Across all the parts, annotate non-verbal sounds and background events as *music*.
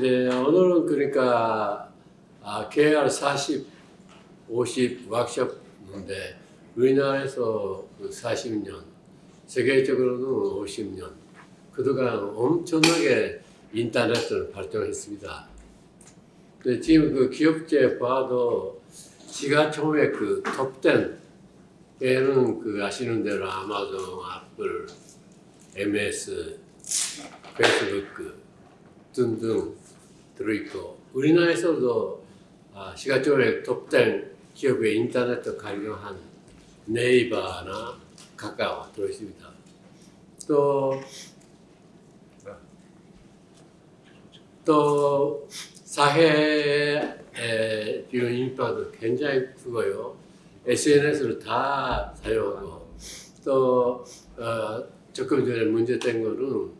네, 오늘은 그러니까 아, KR 40, 50 워크숍인데 우리나라에서 그 40년, 세계적으로는 50년 그동안 엄청나게 인터넷을 발전했습니다. 근데 지금 그 기업체 봐도 시가총액 그 톱10 에는 그 아시는 대로 아마존, 애플, MS, 페이스북 등등 들어있고 우리나라에서도 아, 시가총액 톱10 기업의 인터넷을 활용한 네이버나 카카오 들어있습니다. 또, 또 사회에 비용 인파도 굉장히 크고요. SNS를 다 사용하고 또 어, 조금 전에 문제된 거는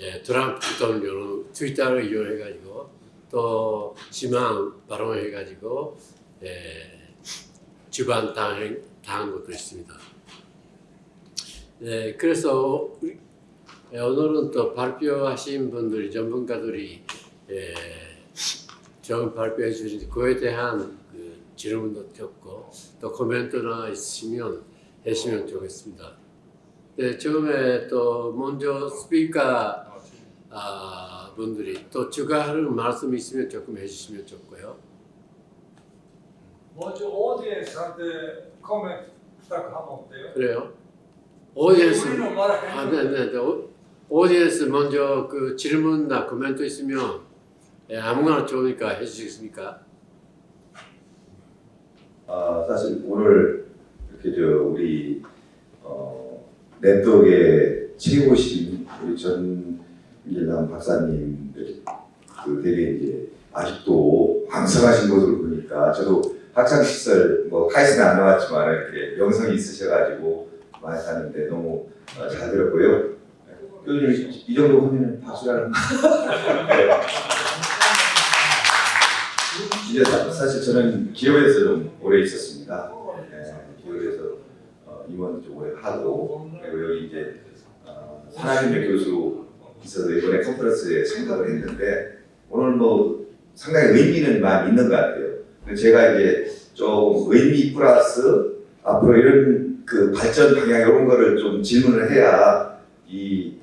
예, 트럼프 대통령은 트위터를 이용해가지고 또 지망 발언해가지고 예, 주관 당한, 당한 것도 있습니다. 예, 그래서 예, 오늘은 또 발표하신 분들이 전문가들이 예, 좋은 발표해 주신 그에 대한 그 질문도 적고 또 코멘트나 있으면 해주시면 좋겠습니다. 네, 처음에 또 먼저 스피커 아, 분들이 또 추가하는 말씀 있으면 조금 해주시면 좋고요. 먼저 audience한테 코멘트 부탁하면 어때요? 그래요? audience 우리는 아, 말했는데 네, 네, 네. 오- audience 먼저 그 질문이나 코멘트 있으면 예, 아무거나 좋으니까 해주시겠습니까? 아, 사실 오늘 이렇게 저 우리 어, 네트워크의 최고신 우리 전일남 박사님 그 되게 이제 아직도 왕성하신 것을 보니까 저도 학창 시절 뭐 카이스는 안 나왔지만 이렇게 영성이 있으셔가지고 많이 사는데 너무 어, 잘 들었고요. 교수님 이- 이 정도 하면 박수라는 *laughs* 이제 사- 사실 저는 기업에서 좀 오래 있었습니다. 네, 기업에서 어, 임원 좀 오래 하고 그리고 여기 이제 어, 산하인력 교수 있어서 이번에 컨퍼런스에 참가를 했는데 오늘 뭐 상당히 의미는 많이 있는 것 같아요. 제가 이제 좀 의미 플러스 앞으로 이런 그 발전 방향 이런 거를 좀 질문을 해야 이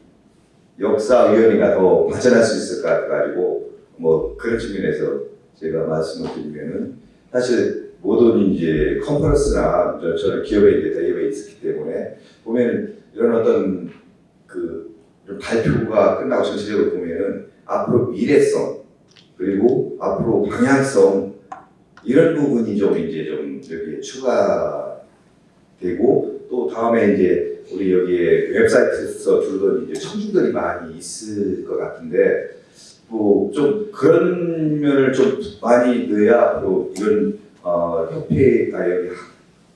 역사위원회가 더 발전할 수 있을 것 같아가지고 뭐 그런 측면에서 제가 말씀을 드리면은 사실 모든 이제 컨퍼런스나 저- 저는 기업에 이제 대기업에 있었기 때문에 보면은 이런 어떤 그 발표가 끝나고 전체적으로 보면은 앞으로 미래성 그리고 앞으로 방향성 이런 부분이 좀 이제 좀 여기에 추가되고 또 다음에 이제 우리 여기에 웹사이트에서 두르던 이제 청중들이 많이 있을 것 같은데 뭐 좀 그런 면을 좀 많이 넣어야 앞으로 이런 어, 협회가 여기 학-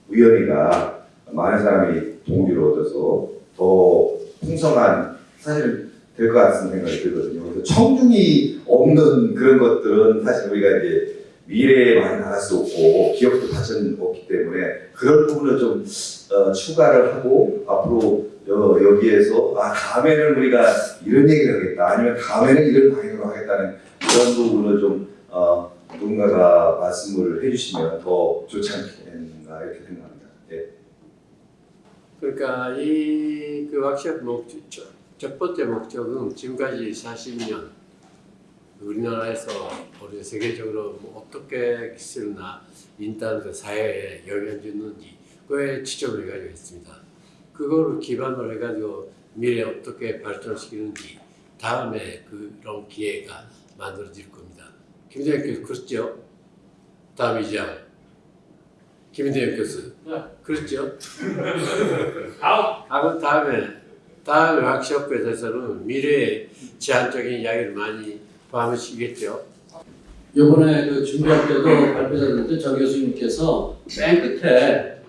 위원회가 많은 사람이 동기를 얻어서 더 풍성한 사실 될 것 같은 생각이 들거든요. 그래서 청중이 없는 그런 것들은 사실 우리가 이제 미래에 많이 나갈 수 없고 기업도 발전 없기 때문에 그런 부분을 좀 어, 추가를 하고 앞으로 여, 여기에서 아 다음에는 우리가 이런 얘기를 하겠다 아니면 다음에는 이런 방향으로 하겠다는 그런 부분을 좀 어, 누군가가 말씀을 해주시면 더 좋지 않겠나 이렇게 생각합니다. 예. 그러니까 이그 워크숍 목적 첫- 첫 번째 목적은 지금까지 40년 우리나라에서 우리 세계적으로 뭐 어떻게 기술이나 인터넷 사회에 영향을 주는지 그에 지적을 해가지고 했습니다. 그거를 기반으로 해가지고 미래 어떻게 발전시키는지 다음에 그런 기회가 만들어질 겁니다. 김대현 교수 그렇죠? 다음 이장 김대현 교수 네. 그렇죠? *laughs* 다음 아, 다음에 다음 워크숍에 대해서는 미래의 제한적인 이야기를 많이 포함하시겠죠? 이번에 그 준비할 때도 발표자들 정 교수님께서 맨 끝에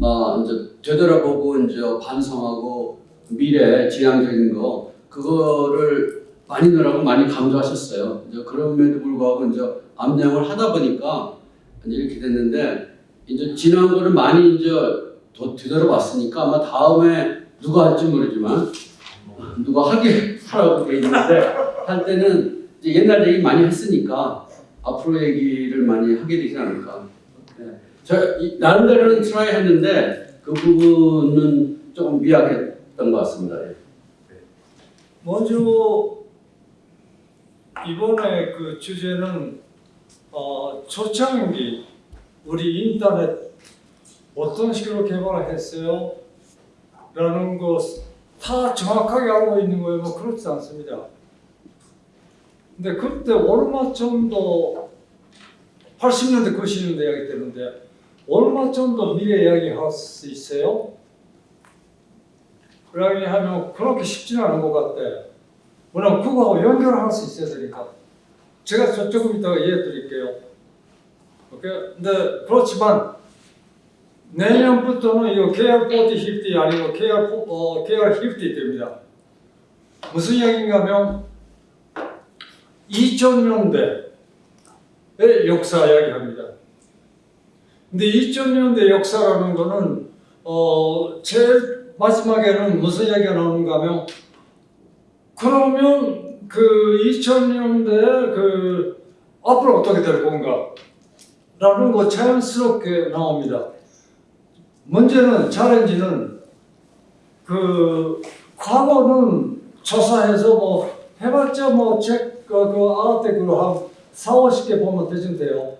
어 이제 되돌아보고 이제 반성하고 미래 지향적인 거 그거를 많이 넣으라고 많이 강조하셨어요. 이제 그럼에도 불구하고 이제 암양을 하다 보니까 이렇게 됐는데 이제 지난 거를 많이 이제 더 되돌아봤으니까 아마 다음에 누가 할지 모르지만 누가 하게 *laughs* 하라고 돼 있는데 할 때는 이제 옛날 얘기 많이 했으니까 앞으로 얘기를 많이 하게 되지 않을까. 네. 저 이- 나름대로는 try 했는데 그 부분은 조금 미약했던 것 같습니다. 예. 먼저 이번에 그 주제는 어, 초창기 우리 인터넷 어떤 식으로 개발을 했어요? 라는 거다 정확하게 알고 있는 거예요? 뭐 그렇지 않습니다. 근데 그때 얼마 정도 80년대 90년대 이야기 얼마 정도 미래 이야기 할 수 있어요? 그러니 하면 그렇게 쉽지는 않은 것 같아. 왜 냐면 그거하고 연결할 수 있어야 되니까. 제가 저- 조금 이따가 이해해 드릴게요. 오케이? 근데 그렇지만 내년부터는 이거 계열 40, 50 아니고 포- 어, 50 됩니다. 무슨 이야기인가 하면 2000년대의 역사 이야기합니다. 근데 2000년대 역사라는 거는 어, 제일 마지막에는 무슨 이야기가 나오는가 하면 그러면 그 2000년대 그 앞으로 어떻게 될 건가 라는 거 자연스럽게 나옵니다. 문제는 챌린지는 그 과거는 조사해서 뭐 해봤자 뭐책 그 그 아르티클 한 4, 50개 보면 되진데요.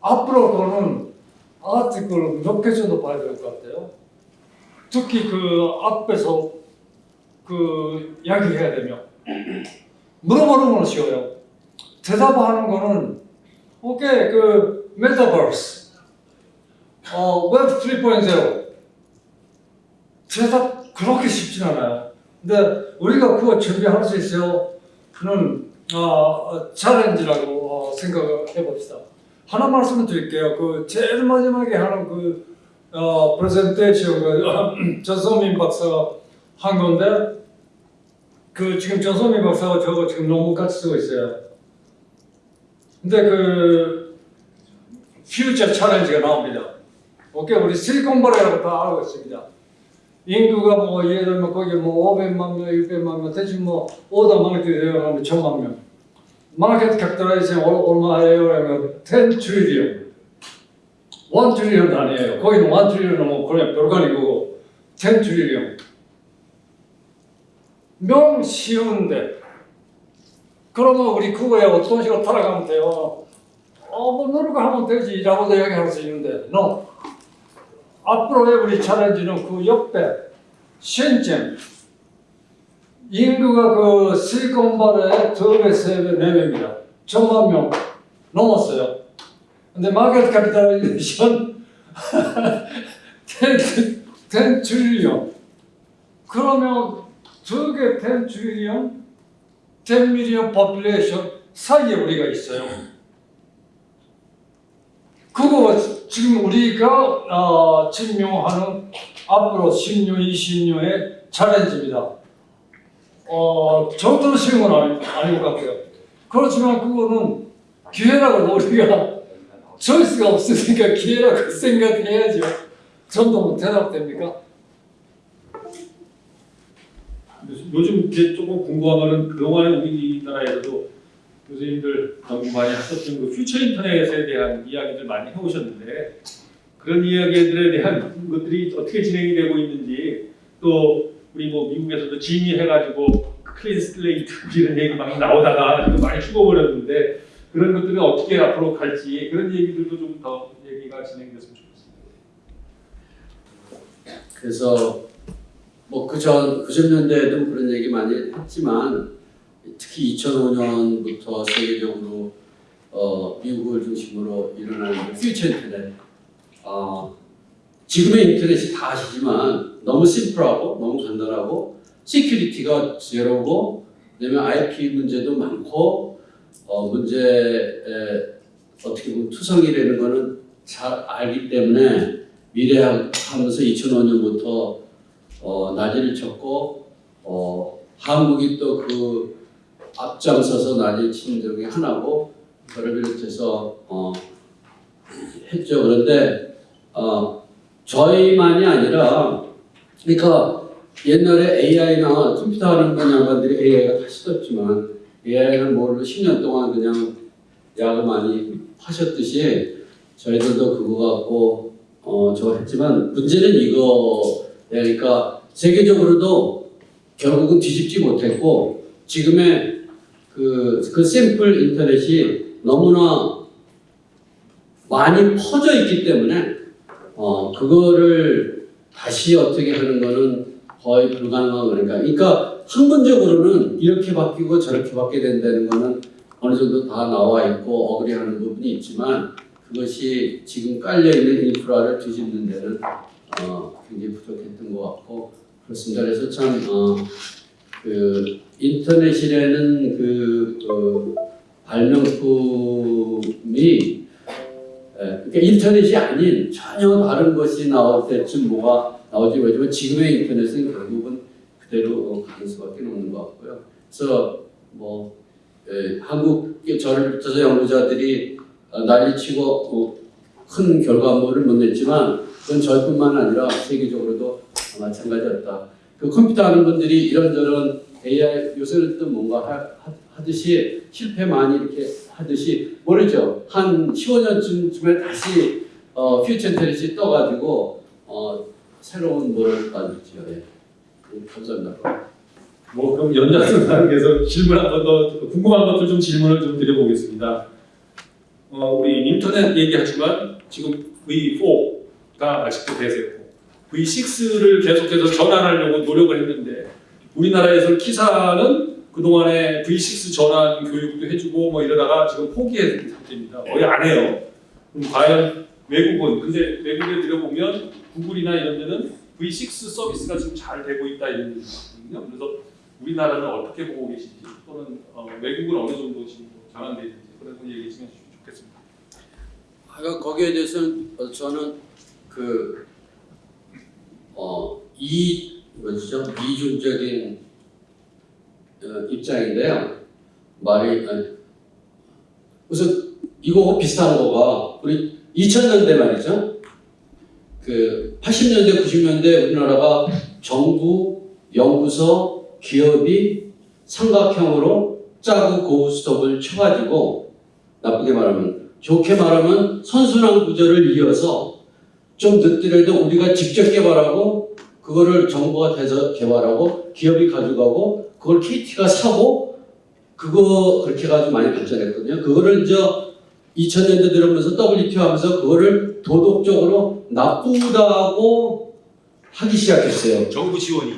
앞으로 그거는 아르티클 몇개 정도 봐야 될 것 같아요. 특히 그 앞에서 그 이야기해야 되면 물어보는 건 쉬워요. 대답하는 거는 오케이 그 메타버스 어 웹 3.0 대답 그렇게 쉽진 않아요. 근데 우리가 그거 준비할 수 있어요. 그는 어, challenge라고 어, 생각을 해봅시다. 하나 말씀을 드릴게요. 그 제일 마지막에 하는 그 어, 프레젠테이션 그 *clears throat* 전소민 박사가 한 건데 그 지금 전소민 박사가 저거 지금 논문 같이 쓰고 있어요. 근데 그 퓨처 챌린지가 나옵니다. 오케이 우리 실리콘밸리라고 다 알고 있습니다. 인구가 뭐 예를 들면 거기 뭐 500만 명, 600만 명, 대충 뭐 오더 마케팅이 되어가면 천만 명. market capitalization 얼- 얼마예요? 그러면 10 trillion. 1 trillion 아니에요. 거기는 1 trillion 뭐 그냥 별거 아니고 10 trillion. 명 쉬운데 그러면 우리 그거에 어떤 식으로 따라가면 돼요? 어, 뭐 노력하면 되지 라고도 이야기할 수 있는데 no. 앞으로의 우리 challenge는 그 옆에 심천 인구가 그 실리콘밸리의 두배, 세배, 네 배입니다. 천만 명 넘었어요. 근데 market capitalization 10, 10 trillion. 그러면 두개 10 trillion, 10 million population 사이에 우리가 있어요. 그거 지금 우리가 어, 직면하는 앞으로 10년, 20년의 challenge입니다. 어, 절대로 쉬운 건 아니, 아닌 것 같아요. 그렇지만 그거는 기회라고 우리가 choice가 없으니까 기회라고 *laughs* 생각해야죠. 전도 대답됩니까? 요즘 이제 조금 궁금한 거는 그동안에 우리나라에서도 교수님들 너무 많이 하셨던 그 퓨처 인터넷에 대한 이야기들 많이 해오셨는데 그런 이야기들에 대한 것들이 어떻게 진행이 되고 있는지 또 우리 뭐 미국에서도 GENI 해가지고 clean slate *laughs* 이런 얘기 막 나오다가 많이 죽어버렸는데 그런 것들이 어떻게 앞으로 갈지 그런 얘기들도 좀 더 얘기가 진행됐으면 좋겠습니다. 그래서 뭐 그전 90년대에도 그런 얘기 많이 했지만 특히 2005년부터 세계적으로 어, 미국을 중심으로 일어나는 퓨처 인터넷. 어, 지금의 인터넷이 다 아시지만 너무 심플하고 너무 간단하고 security가 제로고 그다음에 IP 문제도 많고 어, 문제에 어떻게 보면 투성이라는 거는 잘 알기 때문에 미래 하면서 2005년부터 어, 난리를 쳤고 어, 한국이 또 그 앞장서서 난리 친 적이 하나고 그를 비롯해서 어, 했죠. 그런데 어, 저희만이 아니라 그러니까 옛날에 AI나 컴퓨터 하는 분 양반들이 AI가 다 시켰지만 AI는 뭘로 10년 동안 그냥 약을 많이 하셨듯이 저희들도 그거 갖고 어, 저 했지만 문제는 이거 그러니까 세계적으로도 결국은 뒤집지 못했고 지금의 그, 그 샘플 인터넷이 너무나 많이 퍼져 있기 때문에 어, 그거를 다시 어떻게 하는 거는 거의 불가능한 거니까. 그러니까 학문적으로는 이렇게 바뀌고 저렇게 바뀌게 된다는 거는 어느 정도 다 나와 있고 어그리하는 부분이 있지만 그것이 지금 깔려 있는 인프라를 뒤집는 데는 어, 굉장히 부족했던 것 같고 그렇습니다. 그래서 참 어, 그 인터넷이라는 그 어, 발명품이 예, 그러니까 인터넷이 아닌 전혀 다른 것이 나올 때쯤 뭐가 나올지 모르지만 지금의 인터넷은 결국은 그대로 가는 수밖에 없는 것 같고요. 그래서 뭐 예, 한국 저를 비롯해서 연구자들이 어, 난리치고 어, 큰 결과물을 못 냈지만 그건 저뿐만 아니라 세계적으로도 마찬가지였다. 그 컴퓨터 하는 분들이 이런저런 AI 요새는 또 뭔가 하, 하- 하듯이 실패 많이 이렇게 하듯이 모르죠. 한 15년쯤에 다시 어, 퓨처 인터넷이 떠가지고 어, 새로운 뭐를 만들죠. 예. 네, 감사합니다. 뭐 그럼 연장선상에서 질문 한 번 더 궁금한 것들 좀 질문을 좀 드려보겠습니다. 어, 우리 인터넷 얘기하지만 지금 V4가 아직도 대세고 V6를 계속해서 전환하려고 노력을 했는데 우리나라에서 키사는 그동안에 V6 전환 교육도 해주고 뭐 이러다가 지금 포기한 상태입니다. 거의 안 해요. 그럼 과연 외국은 근데 외국에 들어보면 구글이나 이런 데는 V6 서비스가 지금 잘 되고 있다 이런 얘기가 있거든요. 그래서 우리나라는 어떻게 보고 계신지 또는 어, 외국은 어느 정도 지금 전환돼 있는지 그런 거 얘기해 주시면 좋겠습니다. 아, 거기에 대해서는 어, 저는 그 어, 이 뭐죠 이중적인 어, 입장인데요. 말이 아니, 우선 이거 비슷한 거가 우리 2000년대 말이죠. 그 80년대 90년대 우리나라가 정부 연구소 기업이 삼각형으로 짜고 고스톱을 쳐가지고 나쁘게 말하면 좋게 말하면 선순환 구조를 이어서 좀 늦더라도 우리가 직접 개발하고 그거를 정부가 대서 개발하고 기업이 가져가고 그걸 KT가 사고 그거 그렇게 해가지고 많이 발전했거든요. 그거를 이제 2000년대 들어오면서 WTO 하면서 그거를 도덕적으로 나쁘다고 하기 시작했어요. 정부 지원이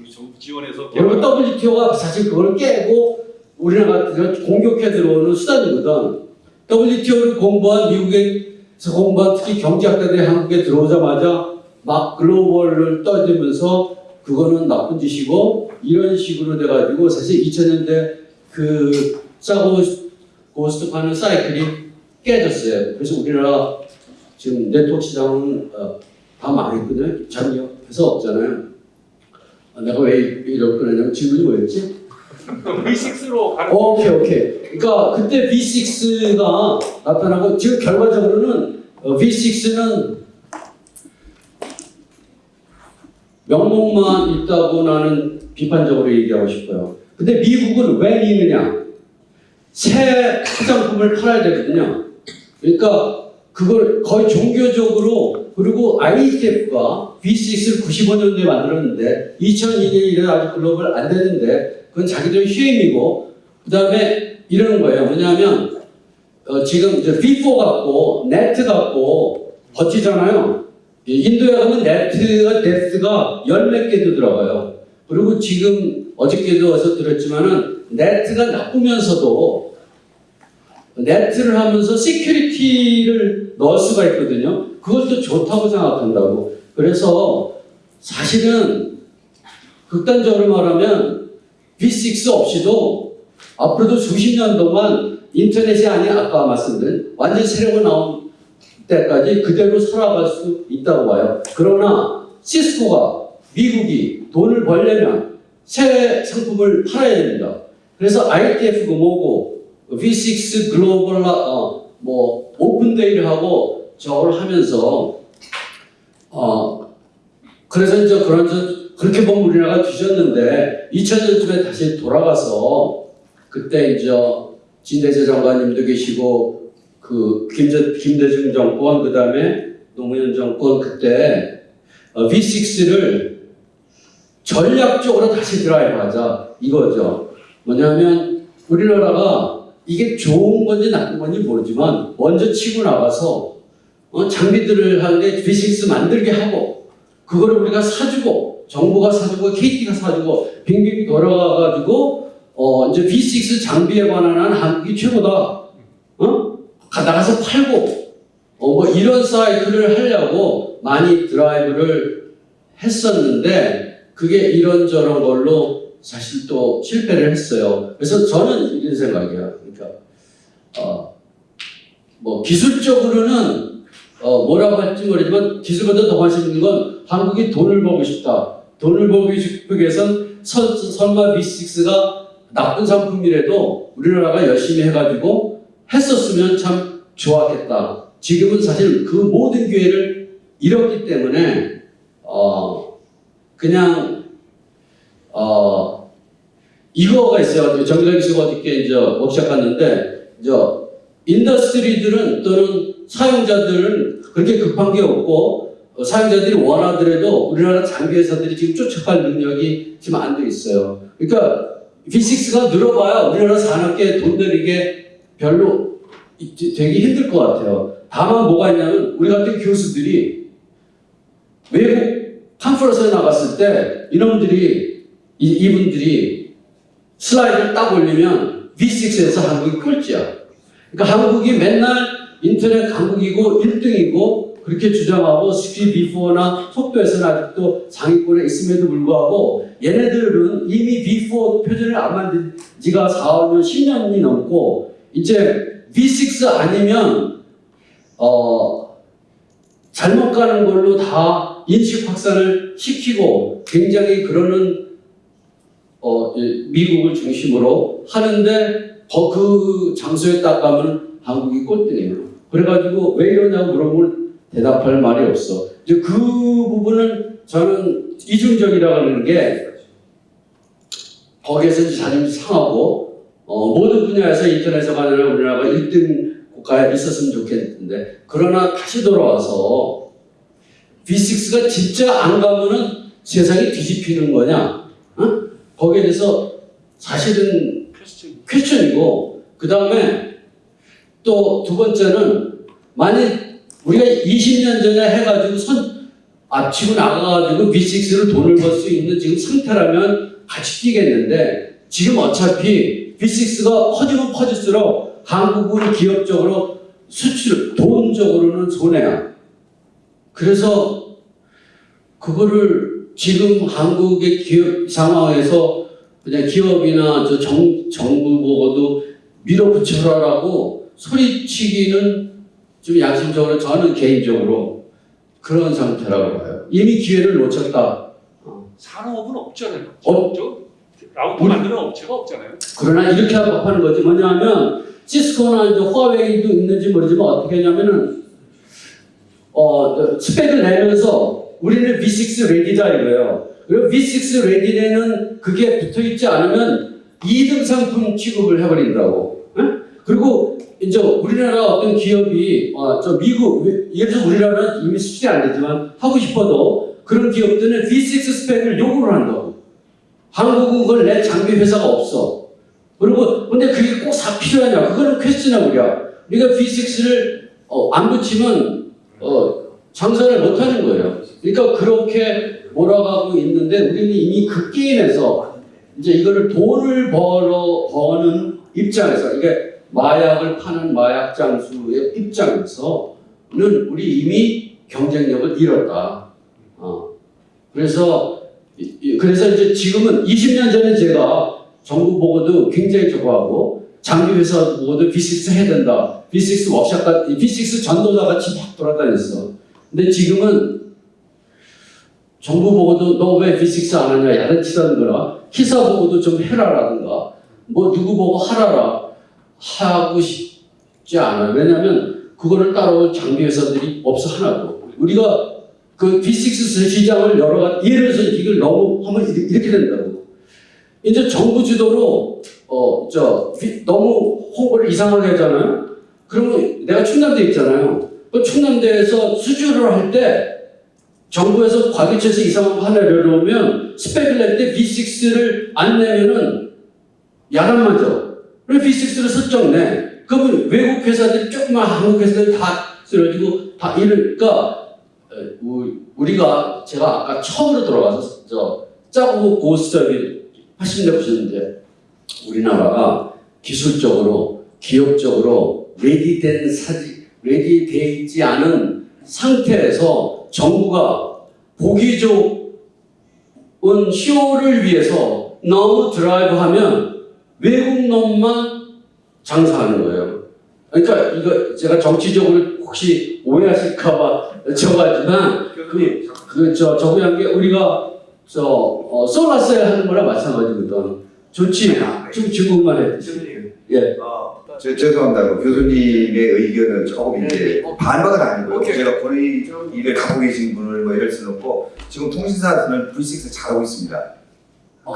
우리 정부 지원에서 여러분 WTO가 사실 그걸 깨고 우리나라 같은 공격해 들어오는 수단이거든. WTO를 공부한 미국에서 공부한 특히 경제학자들이 한국에 들어오자마자 막 글로벌을 떠들면서 그거는 나쁜 짓이고 이런 식으로 돼가지고 사실 2000년대 그 싸고 고스톱하는 사이클이 깨졌어요. 그래서 우리나라 지금 네트워크 시장은 어, 다 망했거든요. 장기업에서 없잖아요. 아, 내가 왜 이럴 거냐면 질문이 뭐였지? V6로 가는 오케이 오케이. 그러니까 그때 V6가 나타나고 지금 결과적으로는 어, V6는 명목만 있다고 나는 비판적으로 얘기하고 싶어요. 근데 미국은 왜 이느냐? 새 화장품을 팔아야 되거든요. 그러니까 그걸 거의 종교적으로 그리고 IETF가 V6를 95년도에 만들었는데 2002년에 이래 아직 글로벌 안 되는데 그건 자기들 휴임이고 그 다음에 이러는 거예요. 뭐냐면 어, 지금 이제 V4 갖고 네트 갖고 버티잖아요. 이 인도에 가면 NAT가 depth가 열 몇 개도 들어가요. 그리고 지금 어저께도 와서 들었지만은 NAT가 나쁘면서도 NAT를 하면서 security를 넣을 수가 있거든요. 그것도 좋다고 생각한다고. 그래서 사실은 극단적으로 말하면 V6 없이도 앞으로도 수십 년 동안 인터넷이 아닌 아까 말씀드린 완전 새로운 나온 때까지 그대로 살아갈 수 있다고 봐요. 그러나 시스코가 미국이 돈을 벌려면 새 상품을 팔아야 됩니다. 그래서 ITF가 뭐고 V6 글로벌 어, 뭐 오픈데이를 하고 저걸 하면서 어 그래서 이제 그런 저 그렇게 보면 우리나라가 뒤졌는데 2000년쯤에 다시 돌아가서 그때 이제 진대재 장관님도 계시고 그 김대, 김대중 정권 그 다음에 노무현 정권 그때 어, V6를 전략적으로 다시 드라이브하자 이거죠. 뭐냐면 우리나라가 이게 좋은 건지 나쁜 건지 모르지만 먼저 치고 나가서 어, 장비들을 하는데 V6 만들게 하고 그거를 우리가 사주고 정부가 사주고 KT가 사주고 빙빙 돌아가가지고 어 이제 V6 장비에 관한 한 한국이 최고다. 어? 가- 나가서 팔고 어 뭐 이런 사이클을 하려고 많이 드라이브를 했었는데 그게 이런저런 걸로 사실 또 실패를 했어요. 그래서 저는 이런 생각이에요. 그러니까 어 뭐 기술적으로는 어 뭐라고 할지 모르지만 기술보다 더 관심 있는 건 한국이 돈을 벌고 싶다. 돈을 벌고 싶기 위해선 설- 설마 V6가 나쁜 상품이라도 우리나라가 열심히 해가지고 했었으면 참 좋았겠다. 지금은 사실 그 모든 기회를 잃었기 때문에 어 그냥 어 이거가 있어요. 정기덕 씨가 어저께 이제 워크숍 갔는데 이제 industry들은 또는 사용자들은 그렇게 급한 게 없고 어, 사용자들이 원하더라도 우리나라 장비 회사들이 지금 쫓아갈 능력이 지금 안 돼 있어요. 그러니까 V6가 늘어봐야 우리나라 산업계에 돈 들이게 별로 이- 되게 힘들 것 같아요. 다만 뭐가 있냐면 우리 같은 교수들이 외국 컨퍼런스에 나갔을 때 이놈들이 이, 이분들이 슬라이드를 딱 올리면 V6에서 한국이 꼴찌야. 그러니까 한국이 맨날 인터넷 강국이고 1등이고 그렇게 주장하고 스피 B4나 속도에서는 아직도 상위권에 있음에도 불구하고 얘네들은 이미 B4 표준을 안 만든 지가 4, 5년, 10년이 넘고 이제 V6 아니면 어 잘못 가는 걸로 다 인식 확산을 시키고 굉장히 그러는 어, 이 미국을 중심으로 하는데 거- 그 장소에 딱 가면 한국이 꼴등이에요. 그래가지고 왜 이러냐고 물어보면 대답할 말이 없어. 이제 그 부분은 저는 이중적이라고 하는 게 거기에서 자존심 상하고 어, 모든 분야에서 인터넷에 관련 우리나라가 1등 국가에 있었으면 좋겠는데 그러나 다시 돌아와서 V6가 진짜 안 가면은 세상이 뒤집히는 거냐? 어? 거기에 대해서 사실은 퀘스천이고 그 다음에 또 두 번째는 만약 우리가 20년 전에 해가지고 선 앞치고 나가가지고 V6를 돈을 벌 수 있는 지금 상태라면 같이 뛰겠는데 지금 어차피 V6가 퍼지면 퍼질수록 한국은 기업적으로 수출 돈적으로는 손해야. 그래서 그거를 지금 한국의 기업 상황에서 그냥 기업이나 저 정, 정부 보고도 밀어붙여라라고 소리치기는 좀 양심적으로 저는 개인적으로 그런 상태라고 봐요. 이미 기회를 놓쳤다. 산업은 없잖아요. 어? 저 라우터 만드는 업체가 없잖아요. 그러나 이렇게 하는 거지. 뭐냐면 시스코나 이제 화웨이도 있는지 모르지만 어떻게 했냐면은 어 스펙을 내면서 우리는 V6 레디다 이거예요. 그리고 V6 레디에는 그게 붙어 있지 않으면 2등 상품 취급을 해버린다고. 응? 그리고 이제 우리나라 어떤 기업이 어, 저 미국 예를 들어 우리나라는 이미 수출이 안 되지만 하고 싶어도 그런 기업들은 V6 스펙을 요구를 한다고. 한국은 그걸 내 장비 회사가 없어. 그리고 근데 그게 꼭사 필요하냐? 그거는 퀘스천이야 우리가. 우리가 V6를 안 붙이면 어, 장사를 못 하는 거예요. 그러니까 그렇게 몰아가고 있는데 우리는 이미 그 게임에서 이제 이거를 돈을 벌어 버는 입장에서 이게 마약을 파는 마약 장수의 입장에서는 우리 이미 경쟁력을 잃었다. 어. 그래서 그래서 이제 지금은 20년 전에 제가 정부 보고도 굉장히 저거 하고 장비 회사 보고도 V6 해야 된다. V6 워크샵 같 V6 전도자 같이 막 돌아다녔어. 근데 지금은 정부 보고도 너왜 V6 안 하냐 야단치다든가 기사 보고도 좀 해라라든가 뭐 누구 보고 하라라 하고 싶지 않아. 왜냐면 그거를 따라올 장비 회사들이 없어 하나도. 우리가 그 V6 시장을 여러 가지 예를 들어서 이걸 너무 하면 이렇게- 된다고. 이제 정부 주도로 어, 어, 저, 비- 너무 홍보를 이상하게 하잖아요? 그러면 내가 충남대 있잖아요. 그 충남대에서 수주를 할 때 정부에서 과기처에서 이상한 거 하나 내려오면 스펙을 낼 때 V6를 안 내면은 야단 맞아. 그래서 V6를 설정 내. 그러면 외국 회사들이 조그만 한국 회사들 다 쓰러지고 다 이러니까 에, 우- 우리가 제가 아까 처음으로 저 짜고 고스톱이 80년대 보셨는데 우리나라가 기술적으로 기업적으로 레디된 사지 레디돼 있지 않은 상태에서 정부가 보기 좋은 쇼를 위해서 너무 드라이브하면 외국 놈만 장사하는 거예요. 그러니까 이거 제가 정치적으로 혹시 오해하실까봐 저거지만 그, 그, 저, 저거 한게 우리가, 저, 어, 솔라셀 하는 거랑 마찬가지거든. 좋지. 지금 중국만 해. 예. 어, 저, 죄송합니다. 그 교수님의 의견은 조금 이제 반박은 아니고요. 오케이. 제가 본인을 갖고 계신 분을 뭐 이럴 수는 없고 지금 통신사는 V6 잘하고 있습니다.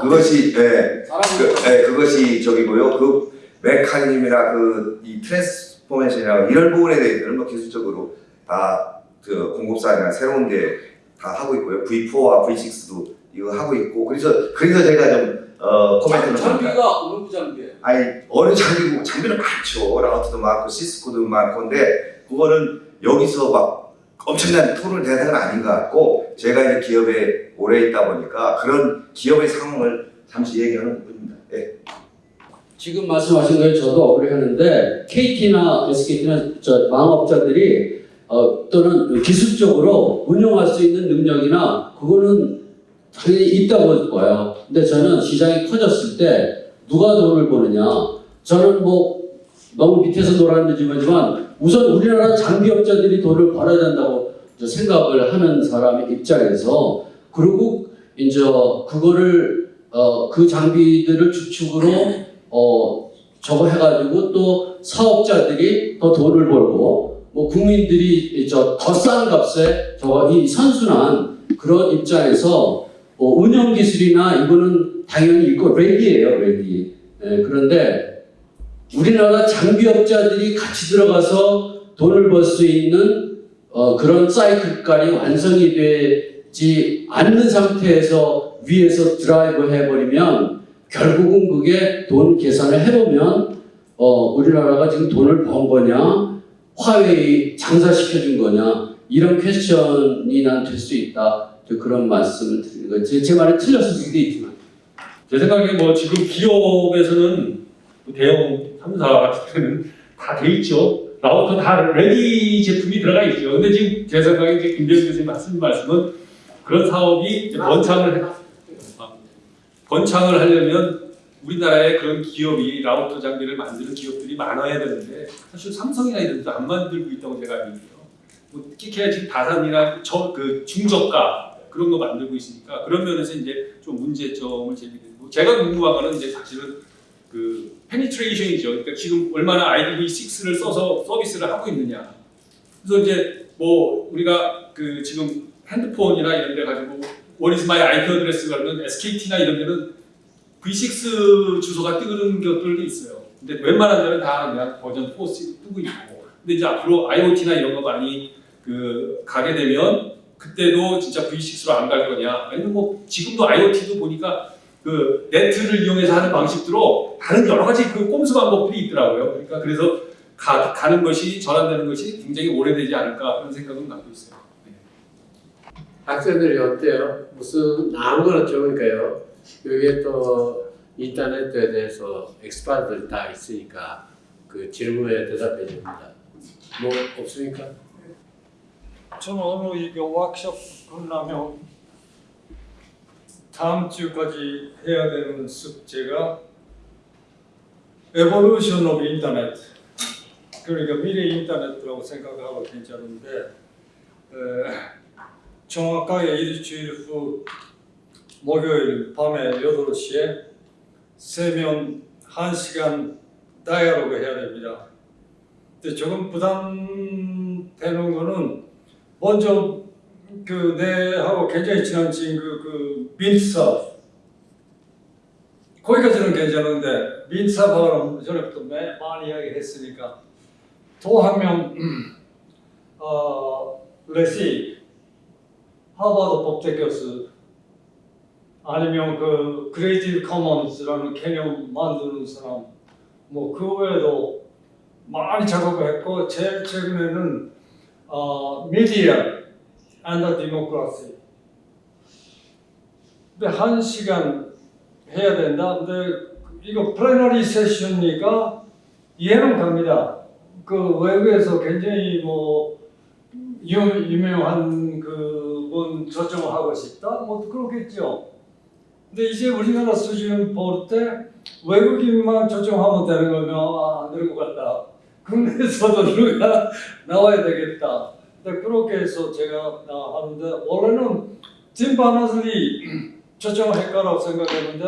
그것이 예, 그, 예, 그것이 저기고요. 그 메커니즘이나 그 이 transformation이나 이런 부분에 대해서는 뭐 기술적으로 다 그 공급사나 새로운 게 다 하고 있고요. V4와 V6도 이거 하고 있고 그래서 그래서 제가 좀 어, 코멘트를 합니다. 장비가 어느 장비예요? 아니 어느 장비고 장비는 많죠 라우터도 많고 시스코도 많고인데 그거는 여기서 막 엄청난 tool을 대는 건 아닌 것 같고 제가 이제 기업에 오래 있다 보니까 그런 기업의 상황을 잠시 얘기하는 부분입니다. 예. 지금 말씀하신 거에 저도 억울해하는데 KT나 SKT나 저 망업자들이 어, 또는 기술적으로 운영할 수 있는 능력이나 그거는 당연히 있다고 봐요. 근데 저는 시장이 커졌을 때 누가 돈을 버느냐? 저는 뭐 너무 밑에서 놀았는 지만 우선 우리나라 장비업자들이 돈을 벌어야 된다고 저 생각을 하는 사람의 입장에서 그리고 이제 그거를 어, 그 장비들을 주축으로 어, 저거 해가지고 또 사업자들이 더 돈을 벌고 뭐 국민들이 저 더 싼 값에 저거 이 선순환 그런 입장에서 어, 운영 기술이나 이거는 당연히 있고 ready예요 ready. 예, 그런데 우리나라 장비업자들이 같이 들어가서 돈을 벌 수 있는 어, 그런 사이클까지 완성이 되지 않는 상태에서 위에서 드라이브 해버리면 결국은 그게 돈 계산을 해보면 어, 우리나라가 지금 돈을 번 거냐 화웨이 장사시켜준 거냐 이런 퀘스천이 난 될 수 있다 그런 말씀을 드리는 거예요 제, 제 말이 틀렸을 수도 있지만 제 생각에 뭐 지금 기업에서는 뭐 대형 3사 같은 때는 다 돼 있죠. 라우터 다 ready 제품이 들어가 있죠. 근데 지금 제 생각에 김대현 교수님 하신 말씀은 그런 사업이 번창을 해- 아, 번창을 하려면 우리나라에 그런 기업이 라우터 장비를 만드는 기업들이 많아야 되는데 사실 삼성이나 이런 데도 안 만들고 있다고 제가 알고 있어요. 뭐 특히 지금 다산이나 저 그 중저가 그런 거 만들고 있으니까 그런 면에서 이제 좀 문제점을 제기되고 제가 궁금한 거는 이제 사실은 그 페니트레이션이죠. 그러니까 지금 얼마나 IDV6를 써서 서비스를 하고 있느냐. 그래서 이제 뭐 우리가 그 지금 핸드폰이나 이런 데 가지고 What is my IP address 그러면 SKT나 이런 데는 V6 주소가 뜨는 것들도 있어요. 근데 웬만한 데는 다 그냥 버전 4 뜨고 있고. 근데 이제 앞으로 IoT나 이런 거 많이 그 가게 되면 그때도 진짜 V6로 안 갈 거냐. 아니면 뭐 지금도 IoT도 보니까 그 네트를 이용해서 하는 방식으로 다른 여러 가지 그 꼼수 방법들이 있더라고요. 그러니까 그래서 가, 가는 것이 전환되는 것이 굉장히 오래되지 않을까 그런 생각은 갖고 있어요. 학생들이 어때요? 무슨 아무거나 좋으니까요. 여기에 또 인터넷에 대해서 엑스퍼트들 다 있으니까 그 질문에 대답해 줍니다. 뭐 없습니까? 저는 오늘 이거 워크숍 끝나면 다음 주까지 해야 되는 숙제가 인터넷 그러니까 미래 인터넷이라고 생각하고 괜찮은데 에, 정확하게 일주일 후 목요일 밤에 8시에 세명 1시간 다이얼로그 해야 됩니다. 근데 조금 부담되는 거는 먼저 그 내하고 굉장히 친한 친구 그 빈트 서프. 거기까지는 괜찮은데 빈트 서프는 전에부터 매- 많이 이야기했으니까 또 한명 *clears throat* 어, 레식 하버드 법대 교수 아니면 그 Creative Commons라는 개념 만드는 사람. 뭐 그 외에도 많이 작업을 했고 제일 최근에는 어, media and the democracy 근데 한 시간 해야 된다. 근데 이거 plenary session이니까 이해는 갑니다. 그 외국에서 굉장히 뭐 유, 유명한 그분 조정하고 싶다. 뭐 그렇겠죠. 근데 이제 우리나라 수준 볼 때 외국인만 조정하면 되는 거면 아, 안될것 같다. 국내에서도 *laughs* 누가 나와야 되겠다. 근데 그렇게 해서 제가 아, 하는데 원래는 팀 바나슬리 초청할 거라고 생각했는데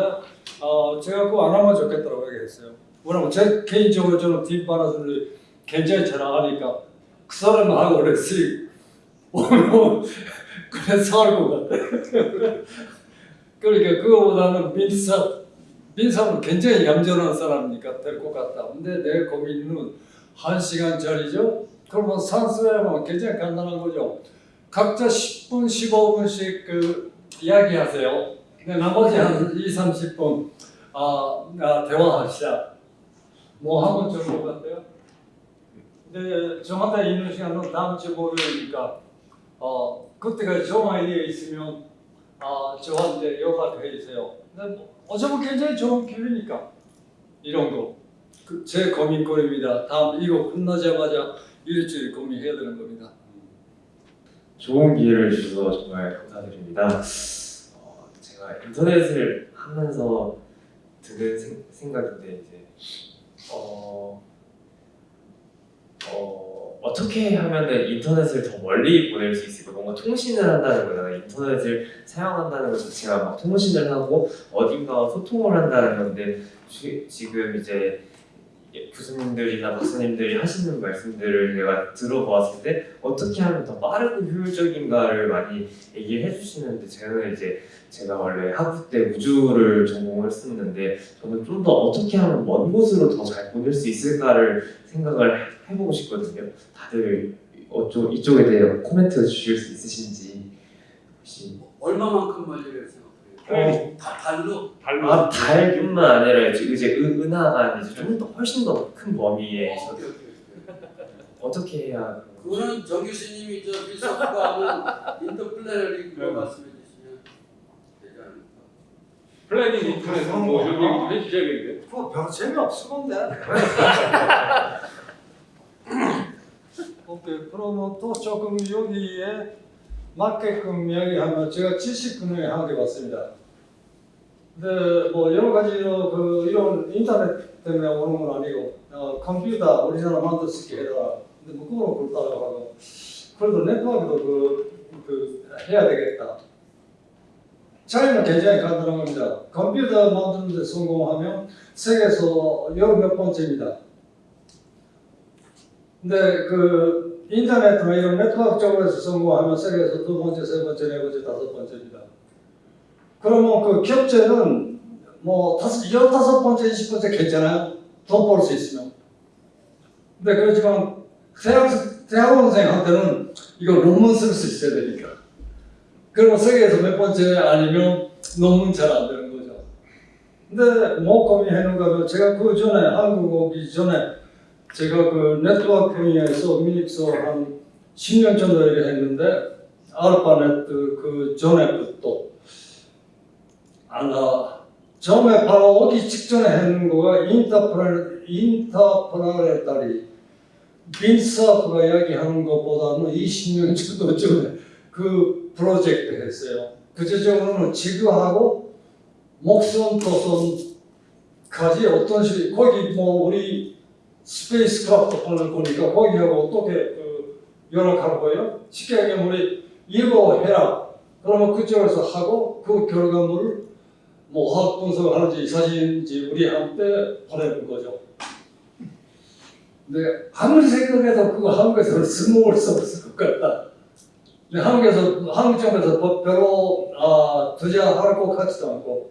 어, 제가 그거 안 하면 좋겠다고 얘기했어요. 왜냐면 제 개인적으로 저는 팀 바나슬리 굉장히 잘 나가니까 그 사람하고 그랬지 오늘 그래서 할것 같아. *laughs* 그러니까 그거보다는 민사 민사는 굉장히 얌전한 사람이니까 될 것 같다. 근데 내 고민은 한 시간짜리죠. 그러면 산수회하면 굉장히 간단한 거죠. 각자 10분, 15분씩 그 이야기하세요. 근데 나머지 한 2, 30분 아, 아 대화합시다. 뭐 하면 좋을 것 같아요? 근데 저마다 있는 시간은 다음 주 목요일이니까 어, 그때가 좋은 아이디어 있으면 아, 저한테 연락해 주세요. 근데 뭐, 어차피 굉장히 좋은 기회니까 이런 거. 그, 제 고민거리입니다. 다음 이거 끝나자마자 일주일 고민해야 되는 겁니다. 좋은 기회를 주셔서 정말 감사드립니다. 어, 제가 인터넷을 하면서 드는 생, 생각인데 이제 어, 어, 어떻게 하면은 인터넷을 더 멀리 보낼 수 있을까? 뭔가 통신을 한다는 거잖아요. 인터넷을 사용한다는 것 자체가 막 통신을 하고 어딘가와 소통을 한다는 건데 지, 지금 이제 교수님들이나 박사님들이 하시는 말씀들을 내가 들어보았을 때 어떻게 하면 더 빠르고 효율적인가를 많이 얘기를 해주시는데 저는 이제 제가 원래 학부 때 우주를 전공을 했었는데 저는 좀 더 어떻게 하면 먼 곳으로 더 잘 보낼 수 있을까를 생각을 해보고 싶거든요. 다들 어쪽 이쪽에 대해 코멘트 주실 수 있으신지 혹시 얼마만큼 멀리를? 어, 다 발로? 발로 아 달뿐만 아니라 이제 이제 은- 은하가 이제 좀 더 훨씬 더 큰 범위에 어, 오케이, 오케이, 오케이. 어떻게 해야 그거는 정 교수님이 저 빈트 서프가 하는 interplanetary 그거 네. 말씀해 주시면 되지 않을까? planetary 인터넷 뭐 이런 얘기 좀 해주셔야겠는데. 그거 별 재미없을 건데. *laughs* 오케이 그러면 또 조금 여기에 맞게끔 이야기하면 제가 지식근을 한개 봤습니다. 근데 뭐 여러 가지로 그 이런 인터넷 때문에 오는 건 아니고 어, 컴퓨터 우리나라 만들 수 있게 해라. 근데 뭐 그거는 그렇다고 하고 그래도 네트워크도 그, 그 해야 되겠다. 차이는 굉장히 간단한 겁니다. 컴퓨터 만드는 데 성공하면 세계에서 열몇 번째입니다. 근데 그 인터넷이나 이런 네트워크 쪽으로서 성공하면 세계에서 두 번째, 세 번째, 네 번째, 다섯 번째입니다. 그러면 그 겹제는 뭐 다섯, 열다섯 번째, 이십 번째 괜찮아요? 돈 벌 수 있으면. 근데 그렇지만 대학, 대학원생한테는 이거 논문 쓸 수 있어야 되니까. 그러면 세계에서 몇 번째 아니면 논문 잘 안 되는 거죠. 근데 뭐 고민해는가 하면 제가 그 전에 한국 오기 전에 제가 그 네트워크 분야에서 미닉서 한 10년 정도 일을 했는데 알파네트 그 전에부터 아나 처음에 바로 오기 직전에 했는 거가 인터프레 인터프라레타리 빈사프가 이야기하는 것보다는 20년 정도 전에 그 프로젝트 했어요. 구체적으로는 지구하고 목성 토성까지 어떤 식 거기 뭐 우리 spacecraft 하는 거니까 거기하고 어떻게 그 연락할 거예요? 쉽게 얘기하면 우리 이거 해라. 그러면 그쪽에서 하고 그 결과물을 뭐 화학 분석을 하는지 사진인지 우리한테 보내는 거죠. 근데 아무리 생각해도 그거 한국에서는 써먹을 수 없을 것 같다. 근데 한국에서 한국 쪽에서 뭐 별로 아, 투자할 것 같지도 않고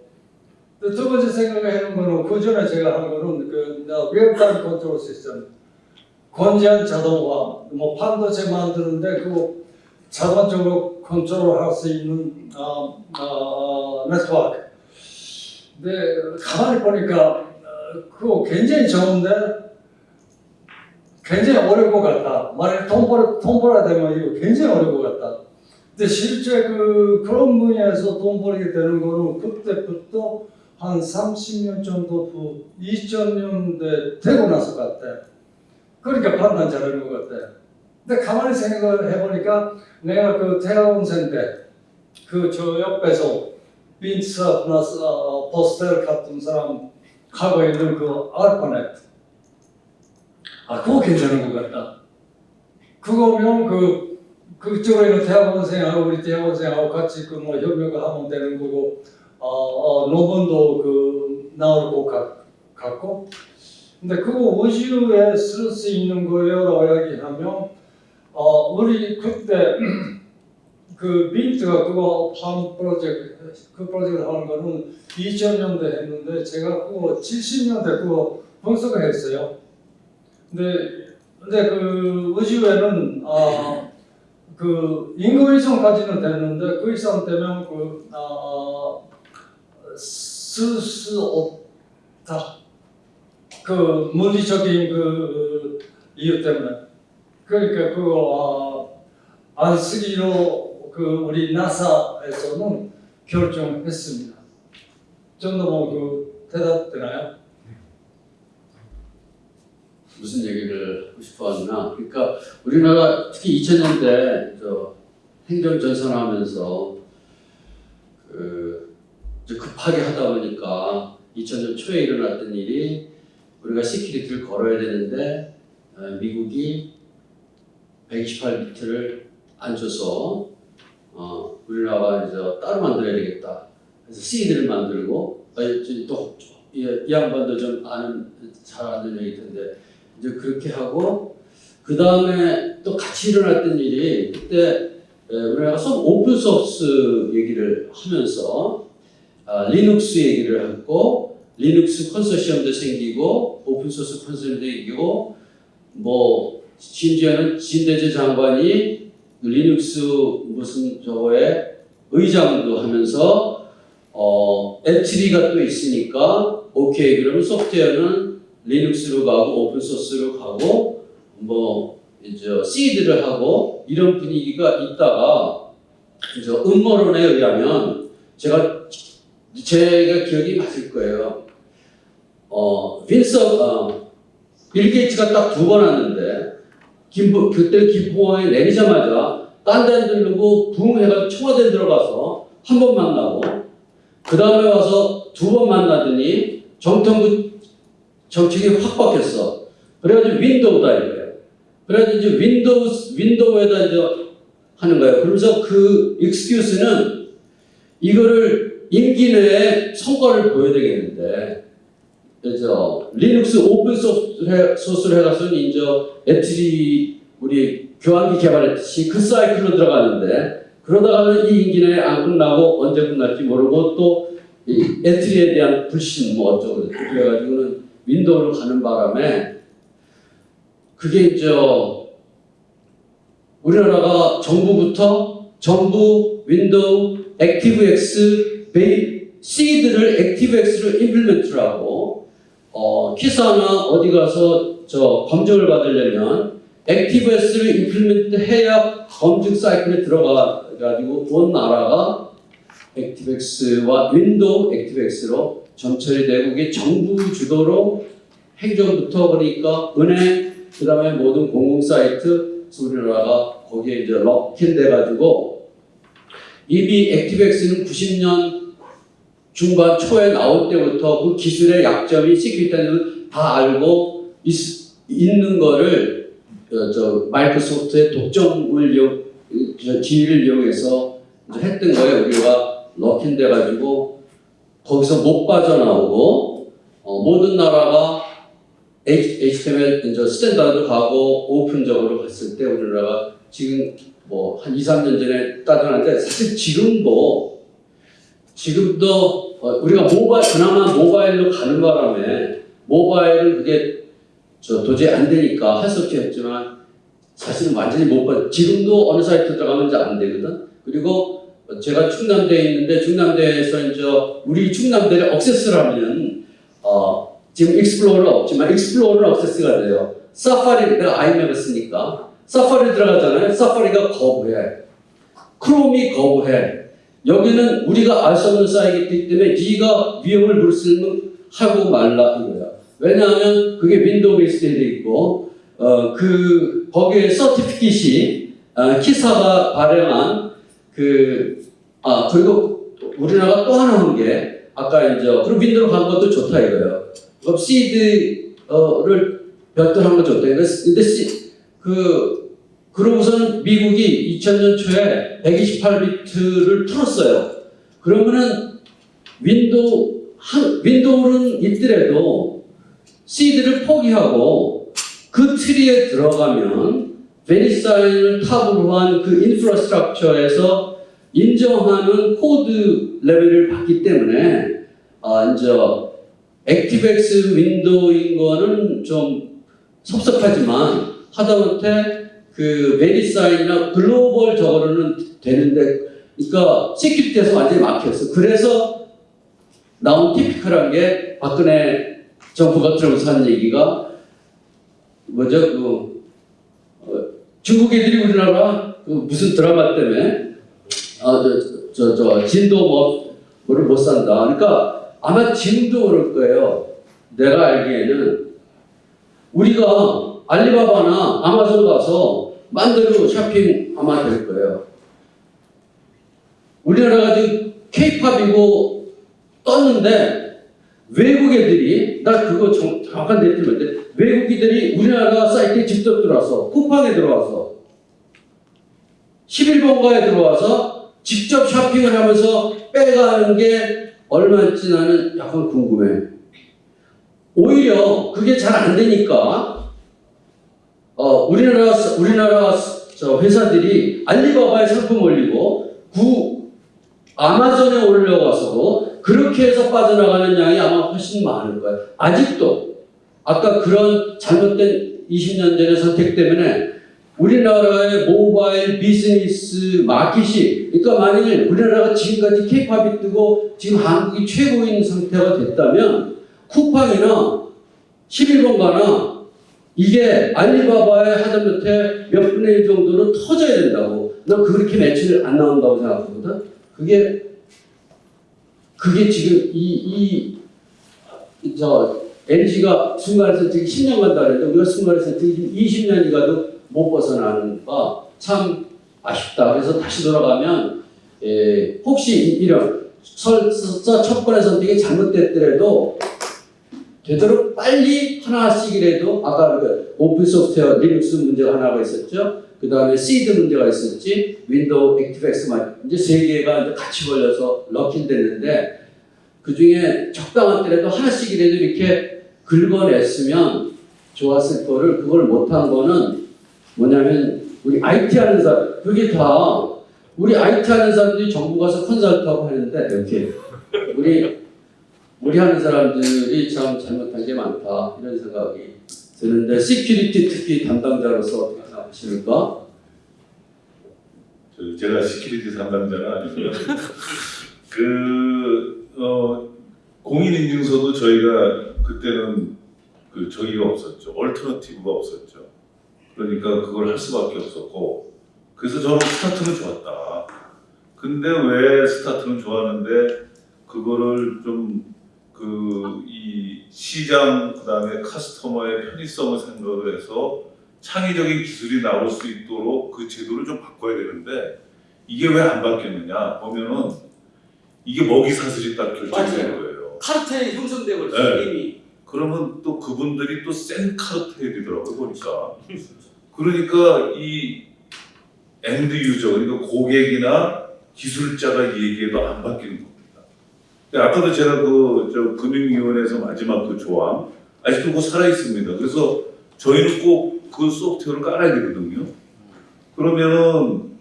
근데 두 번째 생각하는 거는 그 전에 제가 한 거는 그 real-time 컨트롤 시스템 권지한 자동화 뭐 반도체 만드는데 그 자동적으로 컨트롤할 수 있는 어, 어, 네트워크. 근데 가만히 보니까 어, 그거 굉장히 좋은데 굉장히 어려울 것 같다. 만약 돈 벌, 돈 벌어야 되면 이거 굉장히 어려울 것 같다. 근데 실제 그 그런 분야에서 돈 벌게 되는 거는 그때부터 한 30년 정도 후 2000년대 되고 나서 같아. 그러니까 판단 잘하는 것 같아. 근데 가만히 생각을 해보니까 내가 그 대학원생 때그 저 옆에서 빈츠나 어, 포스텔 같은 사람 하고 있는 그 알파넷 아 그거 괜찮은 것 같다. 그거면 그 그쪽에 있는 대학원생하고 우리 대학원생하고 같이 그 뭐 협력을 하면 되는 거고 어, 어 논문도 그 나올 것 같, 같고 근데 그거 우주에 쓸 수 있는 거요라고 이야기하면 어 우리 그때 *clears throat* 그 민트가 그거 팜 프로젝트 그 프로젝트를 하는 거는 2000년대 했는데 제가 그거 70년대 그거 분석을 했어요. 근데 근데 그 우주에는 아, 그 인공위성까지는 됐는데 그 이상 되면 그 아, 없다. 그 물리적인 그 이유 때문에 그러니까 그거 아, 안 쓰기로 그 우리 나사에서는 결정했습니다. 좀더 뭐그 대답 되나요? 무슨 얘기를 하고 싶어 하나 그러니까 우리나라 특히 2000년대 저 행정 전산하면서 그 급하게 하다 보니까 2000년 초에 일어났던 일이 우리가 security를 걸어야 되는데 어, 미국이 128비트를 안 줘서 어, 우리나라가 이제 따로 만들어야 되겠다. 그래서 SEED를 만들고 아, 이제 또 이, 이 양반도 좀 아는 잘 아는 얘기 텐데 이제 그렇게 하고 그 다음에 또 같이 일어났던 일이 그때 에, 우리나라가 소 open source 얘기를 하면서 아, 리눅스 얘기를 했고 리눅스 컨소시엄도 생기고 open source 컨소시엄도 생기고 뭐 심지어는 진대제 장관이 리눅스 무슨 저거에 의장도 하면서 어 ETRI가 또 있으니까 오케이 그러면 소프트웨어는 리눅스로 가고 open source로 가고 뭐 이제 SEED를 하고 이런 분위기가 있다가 이제 음모론에 의하면 제가 제가 기억이 맞을 거예요. 어 빈서 어, 빌 게이츠가 딱 두 번 왔는데 김부 그때 김포공항에 내리자마자 딴데 들르고 붕 해가지고 청와대 들어가서 한 번 만나고 그 다음에 와서 두 번 만나더니 정통부 정책이 확 바뀌었어. 그래가지고 윈도우다 이거예요. 그래가지고 이제 윈도우 윈도우에다 이제 하는 거예요. 그러면서 그 excuse는 이거를 임기 내에 성과를 보여야 되겠는데 그래서 리눅스 open source를, 해가서는 이제 ETRI 우리 교환기 개발했듯이 그 사이클로 들어가는데 그러다가는 임기 내에 안 끝나고 언제 끝날지 모르고 또 ETRI에 대한 불신 뭐 어쩌고 그래가지고는 윈도우로 가는 바람에 그게 이제 우리나라가 정부부터 정부 윈도우 액티브엑스 베이 SEED를 액티브엑스로 implement를 하고 어, KISA나 어디 가서 저 검증을 받으려면 액티브엑스를 implement 해야 검증 사이클에 들어가 가지고 온 나라가 액티브엑스와 윈도우 액티브엑스로 점철이 되고 그게 정부 주도로 행정부터 그러니까 은행 그 다음에 모든 공공 사이트 우리나라가 거기에 이제 lock-in 돼가지고 이미 액티브엑스는 90년 중반 초에 나올 때부터 그 기술의 약점이 security는 다 알고 있, 있는 거를 어, 저 마이크로소프트의 독점을 이용, 저 지위를 이용해서 했던 거예요. 우리가 lock-in 돼가지고 거기서 못 빠져나오고 어, 모든 나라가 HTML 이제 standard 가고 open적으로 갔을 때 우리나라가 지금 뭐 한 2, 3년 전에 따져놨는데 사실 지금도 지금도 어, 우리가 모바일 그나마 모바일로 가는 바람에 모바일은 그게 저 도저히 안 되니까 할 수 없이 했지만 사실은 완전히 못 봐. 지금도 어느 사이트 들어가면 이제 안 되거든. 그리고 제가 충남대에 있는데 충남대에서 이제 우리 충남대를 access를 하면 어, 지금 익스플로러 없지만 익스플로러는 access가 돼요. 사파리 내가 아이맥을 쓰니까 사파리 들어가잖아요. 사파리가 거부해. 크롬이 거부해. 여기는 우리가 알 수 없는 사이트이기 때문에 네가 위험을 무릅쓰면 하고 말라 이거야. 왜냐하면 그게 윈도우 베이스에 돼 있고 어, 그 거기에 certificate이 어, KISA가 발행한 그 아 그리고 우리나라가 또 하나 한 게 아까 이제 그럼 윈도우 간 것도 좋다 이거예요. 그럼 SEED를 별도로 한거 좋다. 근데 시, 그 그러고서는 미국이 2000년 초에 128비트를 풀었어요. 그러면은 윈도우 한 윈도우는 있더라도 SEED를 포기하고 그 tree에 들어가면 베리사인을 top으로 한 그 infrastructure에서 인정하는 코드 레벨을 받기 때문에 아 이제 액티브엑스 윈도우인 거는 좀 섭섭하지만 하다못해 그 베리사인이나 글로벌 저거는 되는데 그러니까 security에서 완전히 막혔어. 그래서 나온 typical한 게 박근혜 정부가 들어서 하는 얘기가 뭐죠? 그 어, 중국 애들이 우리나라 그 무슨 드라마 때문에 아 저 저 저, 저 진도 뭐 뭐를 못 산다. 그러니까 아마 지금도 그럴 거예요. 내가 알기에는 우리가 알리바바나 아마존 가서 만대로 쇼핑 아마 될 거예요. 우리나라가 지금 케이팝이고 떴는데 외국 애들이 나 그거 정, 정확한 데이터인데 외국 애들이 우리나라 사이트에 직접 들어와서 쿠팡에 들어와서 11번가에 들어와서 직접 쇼핑을 하면서 빼가는 게 얼마인지 나는 약간 궁금해. 오히려 그게 잘 안 되니까 어, 우리나라 우리나라 저 회사들이 알리바바에 상품 올리고 구 아마존에 올려가서도 그렇게 해서 빠져나가는 양이 아마 훨씬 많을 거예요. 아직도 아까 그런 잘못된 20년 전의 선택 때문에 우리나라의 모바일 비즈니스 마켓이 그러니까 만일 우리나라가 지금까지 케이팝이 뜨고 지금 한국이 최고인 상태가 됐다면 쿠팡이나 11번가나 이게 알리바바의 하다못해 몇 분의 1 정도는 터져야 된다고. 난 그렇게 매출 안 나온다고 생각하거든. 그게 그게 지금 이 이 저 LG가 순간의 선택이 10년 간다 그랬는데 우리가 순간의 선택이 20년이 가도 못 벗어나는 거참 아쉽다. 그래서 다시 돌아가면 에, 혹시 이런 설사 첫 번의 선택이 잘못됐더라도 되도록 빨리 하나씩이라도 아까 그 오픈 소프트웨어 리눅스 문제가 하나가 있었죠. 그 다음에 시드 문제가 있었지. 윈도우 액티브엑스만 이제 세 개가 이제 같이 걸려서 lock-in 됐는데 그 중에 적당한 때라도 하나씩이라도 이렇게 긁어냈으면 좋았을 거를 그걸 못한 거는 뭐냐면 우리 IT 하는 사람 그게 다 우리 IT 하는 사람들이 정부 가서 consult하고 하는데 이렇게 우리 우리 하는 사람들이 참 잘못한 게 많다 이런 생각이 드는데 security 특히 담당자로서 어떻게 생각하십니까? 저 제가 security 담당자는 아니고요. *laughs* 그 어, 공인인증서도 저희가 그때는 그 저기가 없었죠. alternative가 없었죠. 그러니까 그걸 할 수밖에 없었고 그래서 저는 스타트는 좋았다. 근데 왜 스타트는 좋았는데 그거를 좀 그 이 시장 그다음에 customer의 편의성을 생각을 해서 창의적인 기술이 나올 수 있도록 그 제도를 좀 바꿔야 되는데 이게 왜 안 바뀌었느냐 보면은 이게 먹이 사슬이 딱 결정된 거예요. 카르텔이 형성되고 네. 이미 그러면 또 그분들이 또 센 카르텔이더라고요 보니까. *laughs* 그러니까 이 end user 그러니까 고객이나 기술자가 얘기해도 안 바뀌는 겁니다. 아까도 제가 그저 금융위원회에서 마지막 그 조항 아직도 그거 살아 있습니다. 그래서 저희는 꼭 그 소프트웨어를 깔아야 되거든요. 그러면은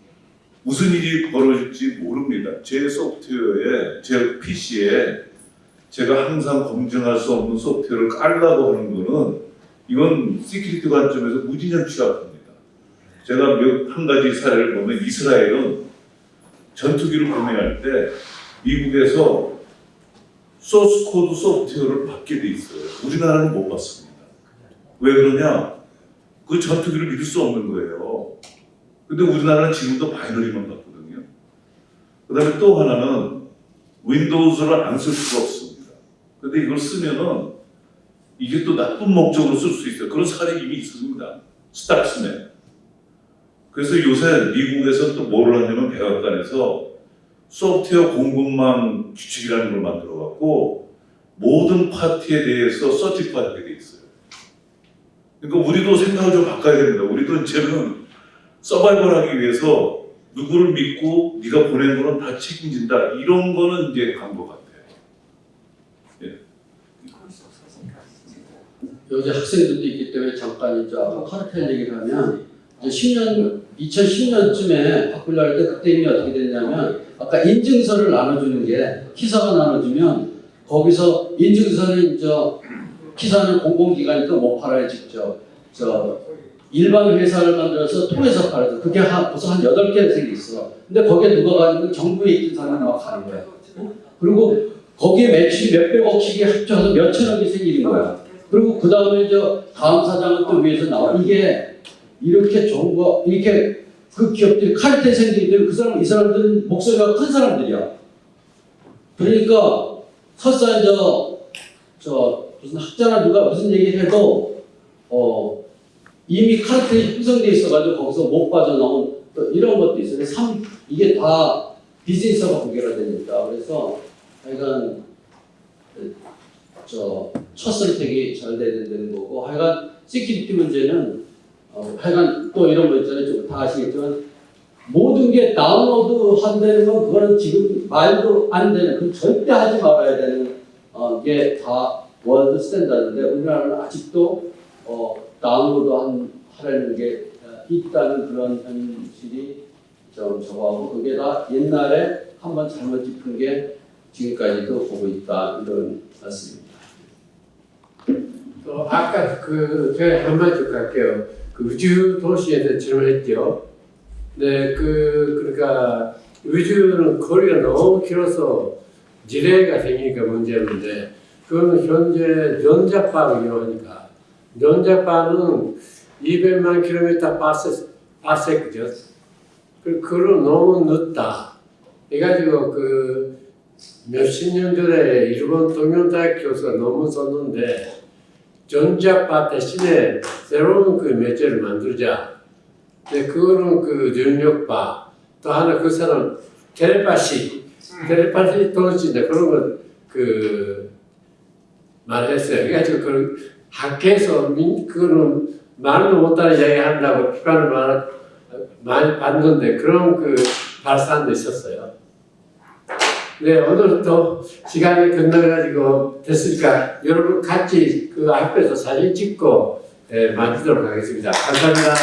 무슨 일이 벌어질지 모릅니다. 제 소프트웨어에 제 PC에 제가 항상 검증할 수 없는 소프트웨어를 깔라고 하는 거는 이건 security 관점에서 무진장 취약합니다. 제가 몇, 한 가지 사례를 보면 이스라엘은 전투기를 구매할 때 미국에서 소스 코드 소프트웨어를 받게 돼 있어요. 우리나라는 못 받습니다. 왜 그러냐? 그 전투기를 믿을 수 없는 거예요. 근데 우리나라는 지금도 binary만 받거든요. 그 다음에 또 하나는 윈도우즈를 안 쓸 수가 없습니다. 근데 이걸 쓰면은 이게 또 나쁜 목적으로 쓸 수 있어요. 그런 사례 이미 있습니다. 스턱스넷. 그래서 요새 미국에서 또 뭐를 하냐면 백악관에서 소프트웨어 공급망 규칙이라는 걸 만들어 갖고 모든 파티에 대해서 서티파이하게 돼 있어요. 그러니까 우리도 생각을 좀 바꿔야 됩니다. 우리도 이제는 서바이벌하기 위해서 누구를 믿고 네가 보낸 거는 다 책임진다. 이런 거는 이제 간 것 같아요. 요새 학생들도 있기 때문에 잠깐 이제 아까 카르텔 얘기를 하면 이제 10년 2010년쯤에 바꾸려 할때 그때 이미 어떻게 됐냐면 아까 인증서를 나눠주는 게 키사가 나눠주면 거기서 인증서는 저 키사는 공공기관이니까 못 팔아요 직접 저 일반 회사를 만들어서 통해서 팔아서 그게 한 벌써 한 여덟 개 생겼어. 근데 거기에 누가 가지고 정부에 있던 사람이 막 가는 거야. 그리고 거기에 매출이 몇백억씩이 합쳐서 몇천억이 생기는 거야. 그리고 그 다음에 저 다음 사장은 또 위에서 나와. 이게 이렇게 좋은 거 이렇게 그 기업들이 칼때 생기기 때문에 그 사람 이 사람들은 목소리가 큰 사람들이야. 그러니까 설사 저, 저 무슨 학자나 누가 무슨 얘기를 해도 어 이미 카르텔이 형성돼 있어가지고 거기서 못 빠져나온 또 이런 것도 있어요. 참 이게 다 비즈니스가 관계가 되니까 그래서 하여간 저 첫 선택이 잘 돼야 되는 거고 하여간 security 문제는 어, 하여간 또 이런 거 있잖아요. 좀 다 아시겠지만 모든 게 다운로드 한다는 건 그거는 지금 말도 안 되는 그 절대 하지 말아야 되는 어, 게 다 world standard인데 우리나라는 아직도 어, 다운로드 한, 하려는 게 어, 있다는 그런 현실이 좀 저거하고 그게 다 옛날에 한번 잘못 짚은 게 지금까지도 보고 있다 이런 말씀입니다. 또 아까 그 제가 한마디 좀 갈게요. 그 우주 도시에 대해 질문했죠. 네, 그 그러니까 우주는 거리가 너무 길어서 지뢰가 생기니까 문제인데 그거는 현재 전자파를 이용하니까 전자파는 200만 킬로미터 파세 파세크죠. 그 그로 너무 늦다. 해가지고 그 몇십 년 전에 일본 동명대학 교수가 논문 썼는데 전자파 대신에 새로운 그 매체를 만들자. 근데 그거는 그 전력파. 또 하나 그 사람 텔레파시. 텔레파시 통신인데 그런 건그 말했어요. 그래가지고 그 학회에서 민, 그거는 말도 못하는 이야기 한다고 비판을 많이, 받는데 그런 그 발사도 있었어요. 네, 오늘 또 시간이 끝나가지고 됐으니까 여러분 같이 그 앞에서 사진 찍고 예, 마치도록 하겠습니다. 감사합니다.